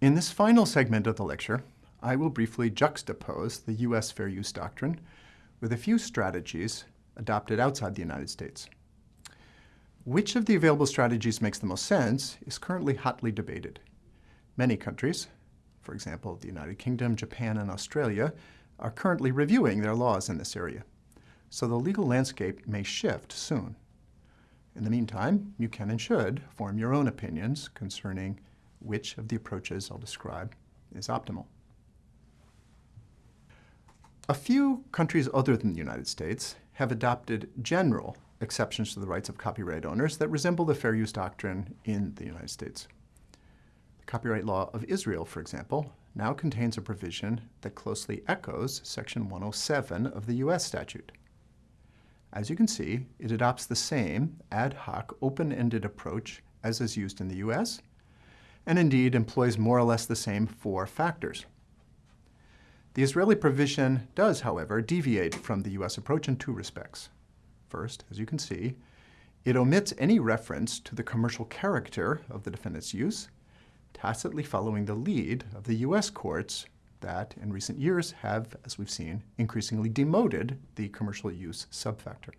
In this final segment of the lecture, I will briefly juxtapose the U.S. fair use doctrine with a few strategies adopted outside the United States. Which of the available strategies makes the most sense is currently hotly debated. Many countries, for example, the United Kingdom, Japan, and Australia, are currently reviewing their laws in this area, so the legal landscape may shift soon. In the meantime, you can and should form your own opinions concerning which of the approaches I'll describe is optimal. A few countries other than the United States have adopted general exceptions to the rights of copyright owners that resemble the fair use doctrine in the United States. The copyright law of Israel, for example, now contains a provision that closely echoes Section 107 of the U.S. statute. As you can see, it adopts the same ad hoc, open-ended approach as is used in the U.S., and indeed employs more or less the same four factors. The Israeli provision does, however, deviate from the U.S. approach in two respects. First, as you can see, it omits any reference to the commercial character of the defendant's use, tacitly following the lead of the U.S. courts that, in recent years, have, as we've seen, increasingly demoted the commercial use subfactor.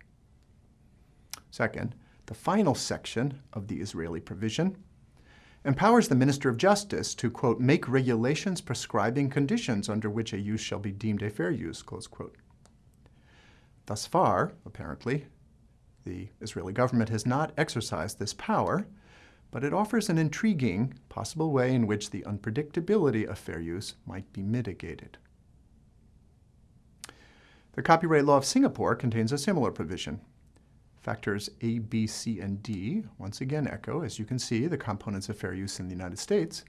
Second, the final section of the Israeli provision empowers the Minister of Justice to, quote, make regulations prescribing conditions under which a use shall be deemed a fair use, close quote. Thus far, apparently, the Israeli government has not exercised this power, but it offers an intriguing possible way in which the unpredictability of fair use might be mitigated. The copyright law of Singapore contains a similar provision. Factors A, B, C, and D once again echo, as you can see, the components of fair use in the United States.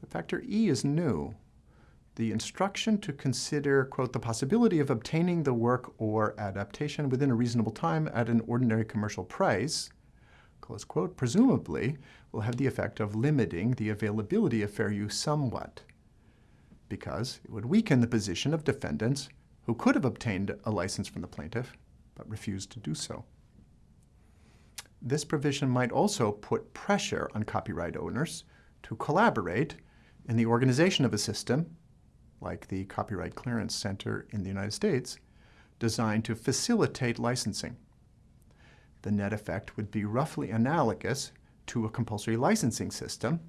But factor E is new. The instruction to consider, quote, the possibility of obtaining the work or adaptation within a reasonable time at an ordinary commercial price close quote, presumably will have the effect of limiting the availability of fair use somewhat, because it would weaken the position of defendants who could have obtained a license from the plaintiff, but refused to do so. This provision might also put pressure on copyright owners to collaborate in the organization of a system, like the Copyright Clearance Center in the United States, designed to facilitate licensing the net effect would be roughly analogous to a compulsory licensing system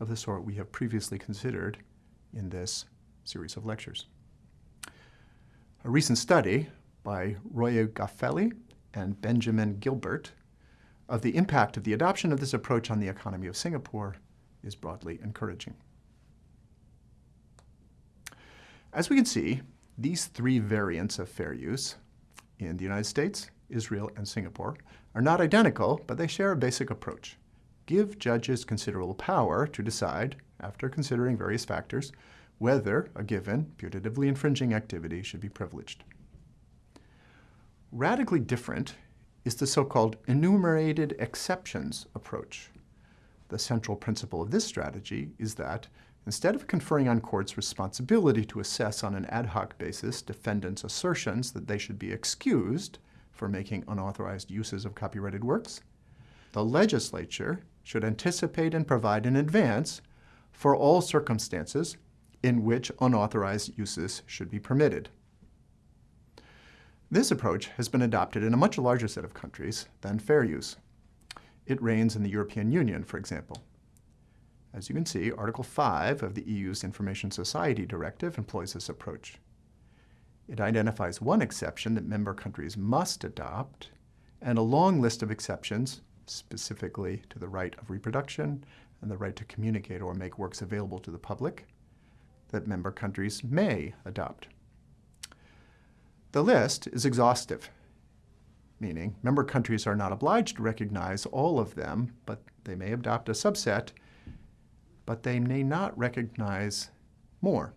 of the sort we have previously considered in this series of lectures. A recent study by Roya Ghafele and Benjamin Gilbert of the impact of the adoption of this approach on the economy of Singapore is broadly encouraging. As we can see, these three variants of fair use in the United States, Israel, and Singapore are not identical, but they share a basic approach. Give judges considerable power to decide, after considering various factors, whether a given putatively infringing activity should be privileged. Radically different is the so-called enumerated exceptions approach. The central principle of this strategy is that instead of conferring on courts responsibility to assess on an ad hoc basis defendants' assertions that they should be excused for making unauthorized uses of copyrighted works. The legislature should anticipate and provide in advance for all circumstances in which unauthorized uses should be permitted. This approach has been adopted in a much larger set of countries than fair use. It reigns in the European Union, for example. As you can see, Article 5 of the EU's Information Society Directive employs this approach. It identifies one exception that member countries must adopt and a long list of exceptions specifically to the right of reproduction and the right to communicate or make works available to the public that member countries may adopt. The list is exhaustive, meaning member countries are not obliged to recognize all of them, but they may adopt a subset, but they may not recognize more.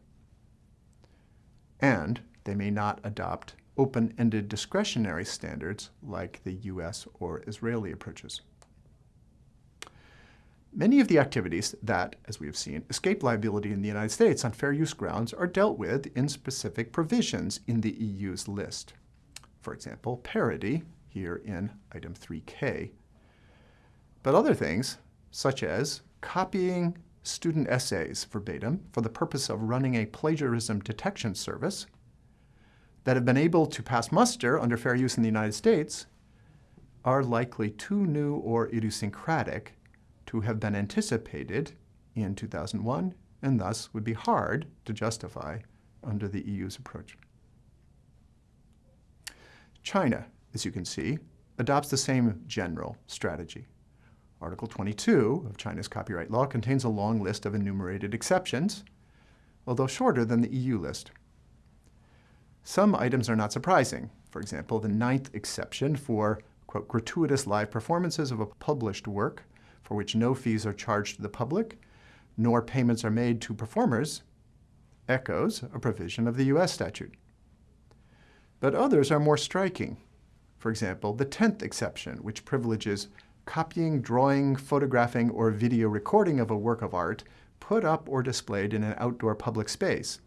And they may not adopt open-ended discretionary standards like the US or Israeli approaches. Many of the activities that, as we have seen, escape liability in the United States on fair use grounds are dealt with in specific provisions in the EU's list. For example, parody, here in item 3K. But other things, such as copying student essays verbatim for the purpose of running a plagiarism detection service that have been able to pass muster under fair use in the United States are likely too new or idiosyncratic to have been anticipated in 2001 and thus would be hard to justify under the EU's approach. China, as you can see, adopts the same general strategy. Article 22 of China's copyright law contains a long list of enumerated exceptions, although shorter than the EU list. Some items are not surprising. For example, the ninth exception for, quote, gratuitous live performances of a published work for which no fees are charged to the public, nor payments are made to performers, echoes a provision of the U.S. statute. But others are more striking. For example, the 10th exception, which privileges copying, drawing, photographing, or video recording of a work of art put up or displayed in an outdoor public space.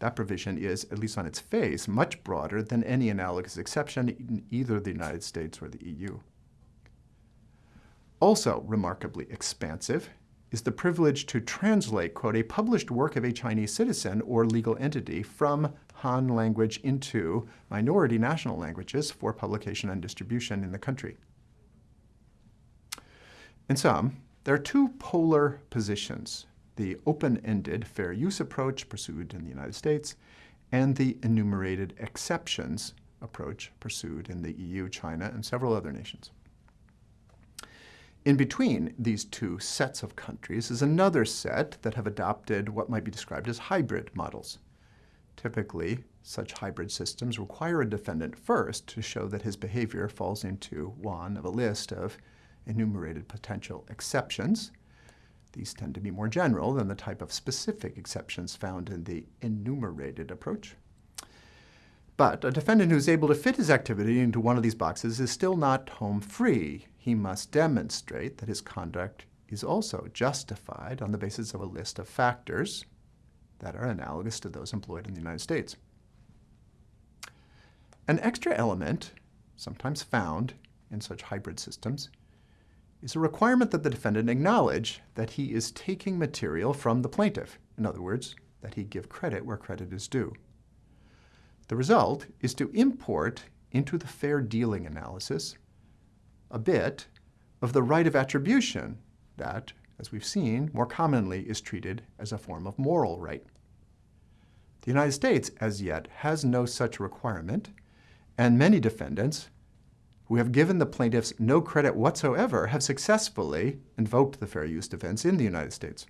That provision is, at least on its face, much broader than any analogous exception in either the United States or the EU. Also remarkably expansive is the privilege to translate, quote, a published work of a Chinese citizen or legal entity from Han language into minority national languages for publication and distribution in the country. In sum, there are two polar positions, the open-ended fair use approach pursued in the United States and the enumerated exceptions approach pursued in the EU, China, and several other nations. In between these two sets of countries is another set that have adopted what might be described as hybrid models. Typically, such hybrid systems require a defendant first to show that his behavior falls into one of a list of enumerated potential exceptions. These tend to be more general than the type of specific exceptions found in the enumerated approach. But a defendant who is able to fit his activity into one of these boxes is still not home free. He must demonstrate that his conduct is also justified on the basis of a list of factors that are analogous to those employed in the United States. An extra element, sometimes found in such hybrid systems, is a requirement that the defendant acknowledge that he is taking material from the plaintiff. In other words, that he give credit where credit is due. The result is to import into the fair dealing analysis a bit of the right of attribution that, as we've seen, more commonly is treated as a form of moral right. The United States, as yet, has no such requirement, and many defendants who have given the plaintiffs no credit whatsoever have successfully invoked the fair use defense in the United States.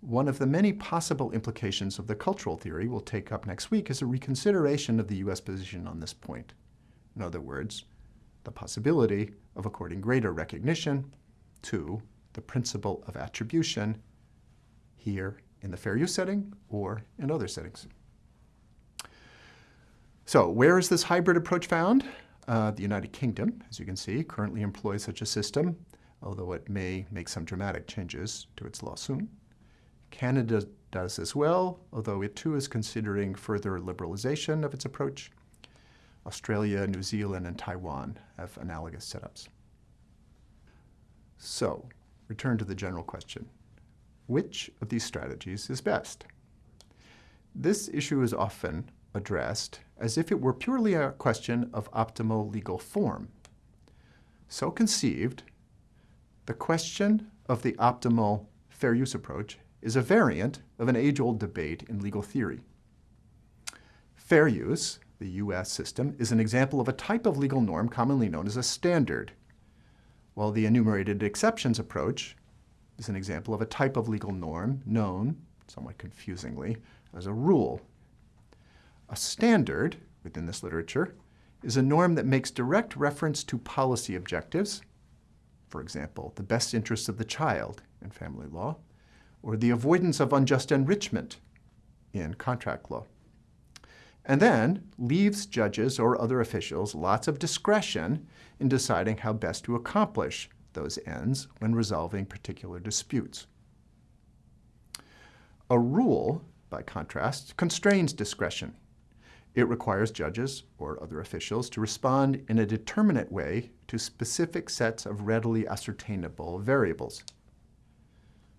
One of the many possible implications of the cultural theory we'll take up next week is a reconsideration of the U.S. position on this point. In other words, the possibility of according greater recognition to the principle of attribution here in the fair use setting or in other settings. So where is this hybrid approach found? Uh, the United Kingdom, as you can see, currently employs such a system, although it may make some dramatic changes to its law soon. Canada does as well, although it too is considering further liberalization of its approach. Australia, New Zealand, and Taiwan have analogous setups. So, return to the general question. Which of these strategies is best? This issue is often addressed as if it were purely a question of optimal legal form. So conceived, the question of the optimal fair use approach is a variant of an age-old debate in legal theory. Fair use, the U.S. system, is an example of a type of legal norm commonly known as a standard, while the enumerated exceptions approach is an example of a type of legal norm known, somewhat confusingly, as a rule. A standard, within this literature, is a norm that makes direct reference to policy objectives, for example, the best interests of the child in family law, or the avoidance of unjust enrichment in contract law. And then leaves judges or other officials lots of discretion in deciding how best to accomplish those ends when resolving particular disputes. A rule, by contrast, constrains discretion. It requires judges or other officials to respond in a determinate way to specific sets of readily ascertainable variables.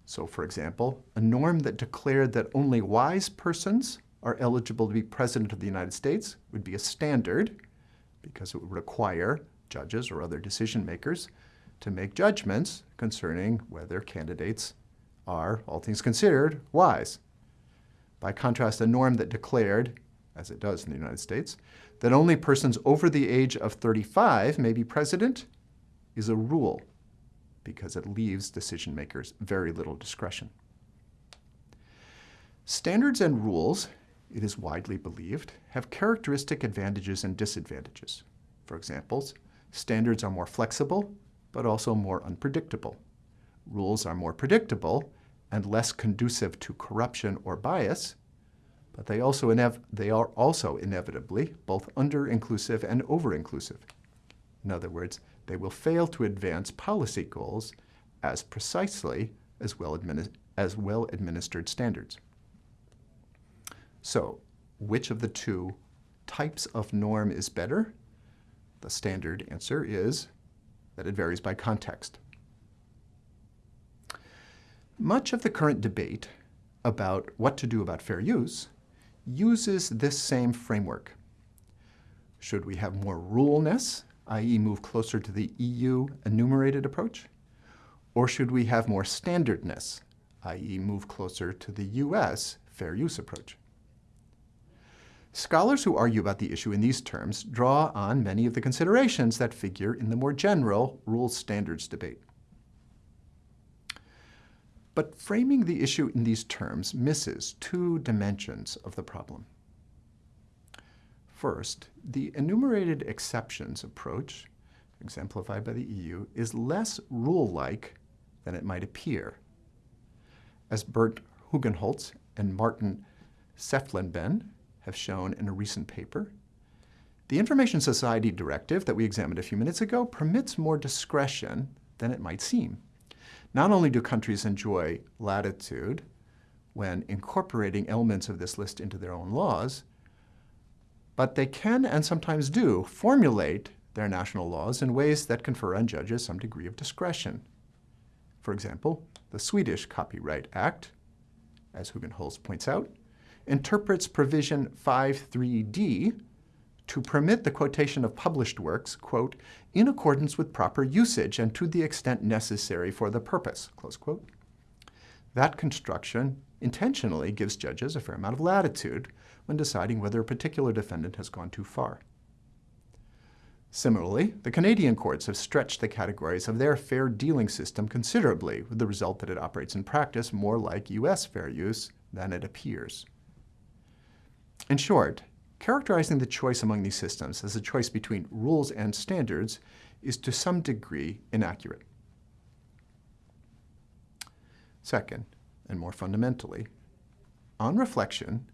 So, for example, a norm that declared that only wise persons are eligible to be President of the United States would be a standard because it would require judges or other decision makers to make judgments concerning whether candidates are, all things considered, wise. By contrast, a norm that declared, as it does in the United States, that only persons over the age of 35 may be president is a rule because it leaves decision makers very little discretion. Standards and rules, it is widely believed, have characteristic advantages and disadvantages. For example, standards are more flexible, but also more unpredictable. Rules are more predictable and less conducive to corruption or bias, but they, also they are also inevitably both under-inclusive and over-inclusive. In other words, they will fail to advance policy goals as precisely as well, as well administered standards. So, which of the two types of norm is better? The standard answer is that it varies by context. Much of the current debate about what to do about fair use uses this same framework. Should we have more ruleness, i.e. move closer to the EU enumerated approach? Or should we have more standardness, i.e. move closer to the US fair use approach? Scholars who argue about the issue in these terms draw on many of the considerations that figure in the more general rules standards debate. But framing the issue in these terms misses two dimensions of the problem. First, the enumerated exceptions approach, exemplified by the EU, is less rule-like than it might appear. As Bert Hugenholtz and Martin Senftleben have shown in a recent paper, the Information Society Directive that we examined a few minutes ago permits more discretion than it might seem. Not only do countries enjoy latitude when incorporating elements of this list into their own laws, but they can and sometimes do formulate their national laws in ways that confer on judges some degree of discretion. For example, the Swedish Copyright Act, as Hugenholtz points out, interprets provision 5.3d to permit the quotation of published works, quote, in accordance with proper usage and to the extent necessary for the purpose, close quote. That construction intentionally gives judges a fair amount of latitude when deciding whether a particular defendant has gone too far. Similarly, the Canadian courts have stretched the categories of their fair dealing system considerably, with the result that it operates in practice more like U.S. fair use than it appears. In short, Characterizing the choice among these systems as a choice between rules and standards is to some degree inaccurate. Second, and more fundamentally, on reflection,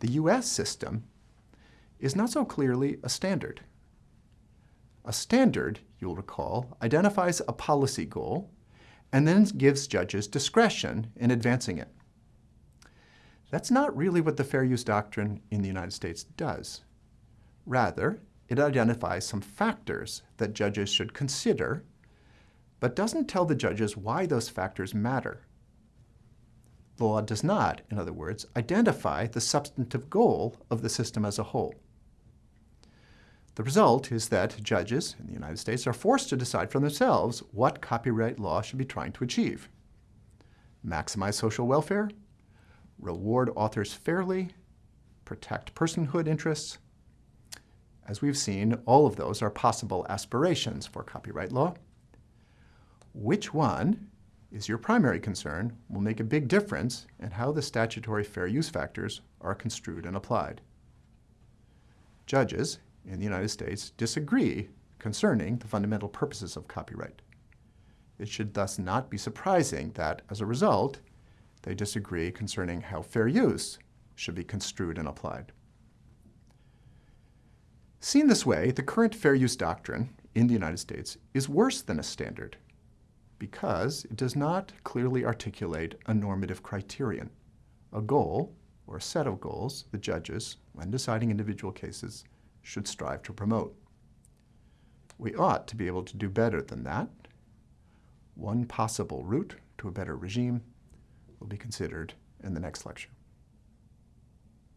the U.S. system is not so clearly a standard. A standard, you'll recall, identifies a policy goal and then gives judges discretion in advancing it. That's not really what the fair use doctrine in the United States does. Rather, it identifies some factors that judges should consider, but doesn't tell the judges why those factors matter. The law does not, in other words, identify the substantive goal of the system as a whole. The result is that judges in the United States are forced to decide for themselves what copyright law should be trying to achieve. Maximize social welfare reward authors fairly, protect personhood interests. As we've seen, all of those are possible aspirations for copyright law. Which one is your primary concern will make a big difference in how the statutory fair use factors are construed and applied. Judges in the United States disagree concerning the fundamental purposes of copyright. It should thus not be surprising that, as a result, they disagree concerning how fair use should be construed and applied. Seen this way, the current fair use doctrine in the United States is worse than a standard because it does not clearly articulate a normative criterion, a goal or a set of goals the judges, when deciding individual cases, should strive to promote. We ought to be able to do better than that. One possible route to a better regime will be considered in the next lecture.